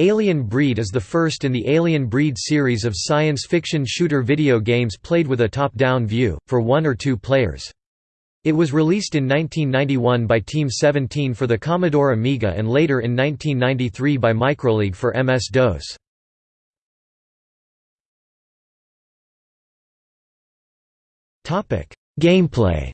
Alien Breed is the first in the Alien Breed series of science fiction shooter video games played with a top-down view, for one or two players. It was released in 1991 by Team 17 for the Commodore Amiga and later in 1993 by Microleague for MS-DOS. Gameplay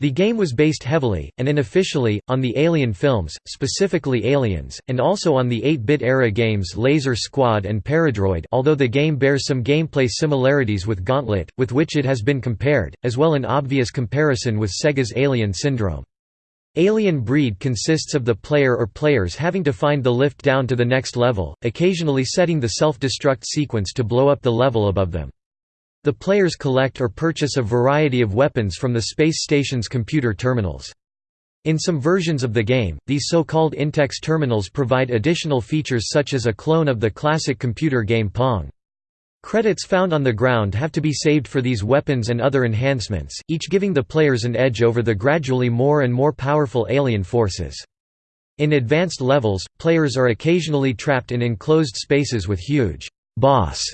The game was based heavily, and unofficially, on the Alien films, specifically Aliens, and also on the 8-bit era games Laser Squad and Paradroid although the game bears some gameplay similarities with Gauntlet, with which it has been compared, as well an obvious comparison with Sega's Alien Syndrome. Alien Breed consists of the player or players having to find the lift down to the next level, occasionally setting the self-destruct sequence to blow up the level above them. The players collect or purchase a variety of weapons from the space station's computer terminals. In some versions of the game, these so-called Intex terminals provide additional features such as a clone of the classic computer game Pong. Credits found on the ground have to be saved for these weapons and other enhancements, each giving the players an edge over the gradually more and more powerful alien forces. In advanced levels, players are occasionally trapped in enclosed spaces with huge boss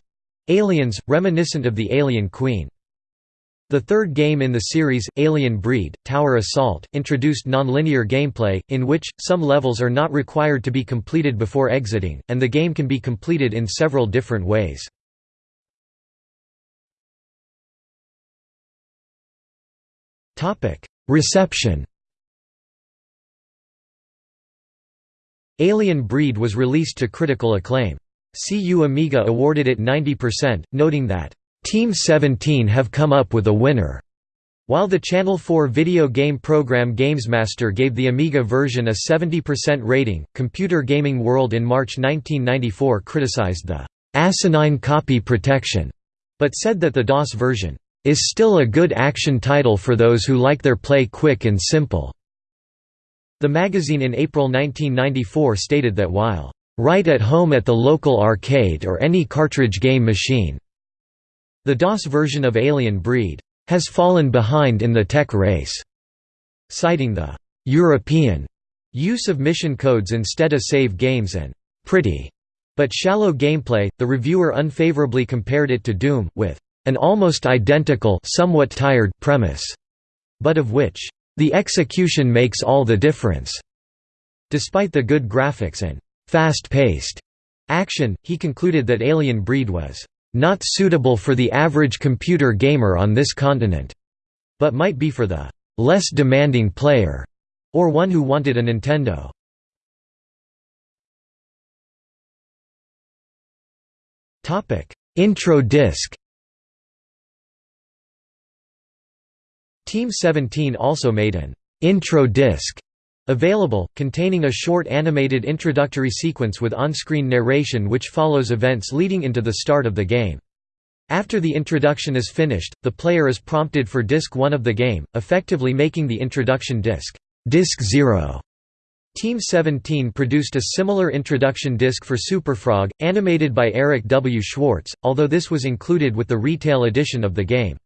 Aliens, reminiscent of the Alien Queen. The third game in the series, Alien Breed, Tower Assault, introduced nonlinear gameplay, in which, some levels are not required to be completed before exiting, and the game can be completed in several different ways. Reception Alien Breed was released to critical acclaim. CU Amiga awarded it 90%, noting that, "...Team 17 have come up with a winner." While the Channel 4 video game program GamesMaster gave the Amiga version a 70% rating, Computer Gaming World in March 1994 criticized the asinine copy protection, but said that the DOS version is still a good action title for those who like their play quick and simple. The magazine in April 1994 stated that while Right at home at the local arcade or any cartridge game machine. The DOS version of Alien Breed has fallen behind in the tech race, citing the European use of mission codes instead of save games and pretty but shallow gameplay. The reviewer unfavorably compared it to Doom with an almost identical somewhat tired premise, but of which the execution makes all the difference. Despite the good graphics and fast-paced action, he concluded that Alien Breed was not suitable for the average computer gamer on this continent, but might be for the less demanding player, or one who wanted a Nintendo. Topic: Intro disc Team 17 also made an intro disc Available, containing a short animated introductory sequence with on-screen narration which follows events leading into the start of the game. After the introduction is finished, the player is prompted for Disc 1 of the game, effectively making the introduction disc, Disc 0. Team 17 produced a similar introduction disc for Superfrog, animated by Eric W. Schwartz, although this was included with the retail edition of the game.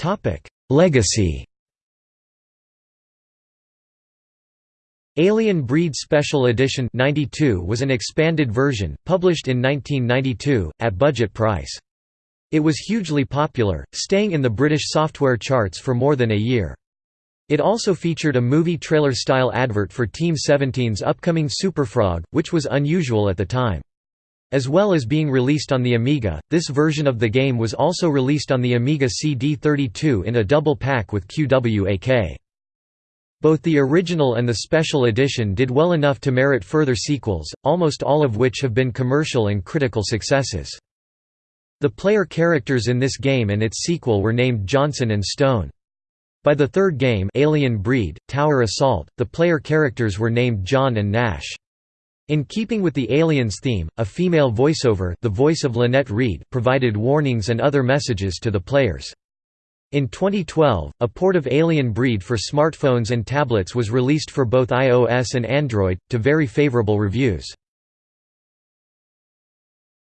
Topic: Legacy. Alien Breed Special Edition 92 was an expanded version, published in 1992, at budget price. It was hugely popular, staying in the British software charts for more than a year. It also featured a movie trailer-style advert for Team 17's upcoming Superfrog, which was unusual at the time. As well as being released on the Amiga, this version of the game was also released on the Amiga CD32 in a double pack with QWAK. Both the original and the special edition did well enough to merit further sequels, almost all of which have been commercial and critical successes. The player characters in this game and its sequel were named Johnson and Stone. By the third game Alien Breed, Tower Assault, the player characters were named John and Nash. In keeping with the Aliens theme, a female voiceover the voice of Lynette Reed provided warnings and other messages to the players. In 2012, a port of Alien Breed for smartphones and tablets was released for both iOS and Android, to very favorable reviews.